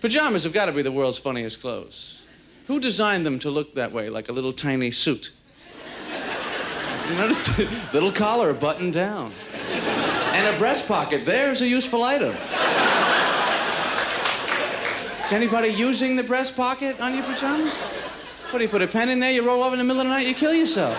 Pajamas have got to be the world's funniest clothes. Who designed them to look that way, like a little tiny suit? You notice? little collar buttoned down. And a breast pocket. There's a useful item. Is anybody using the breast pocket on your pajamas? What do you put a pen in there, you roll over in the middle of the night, you kill yourself.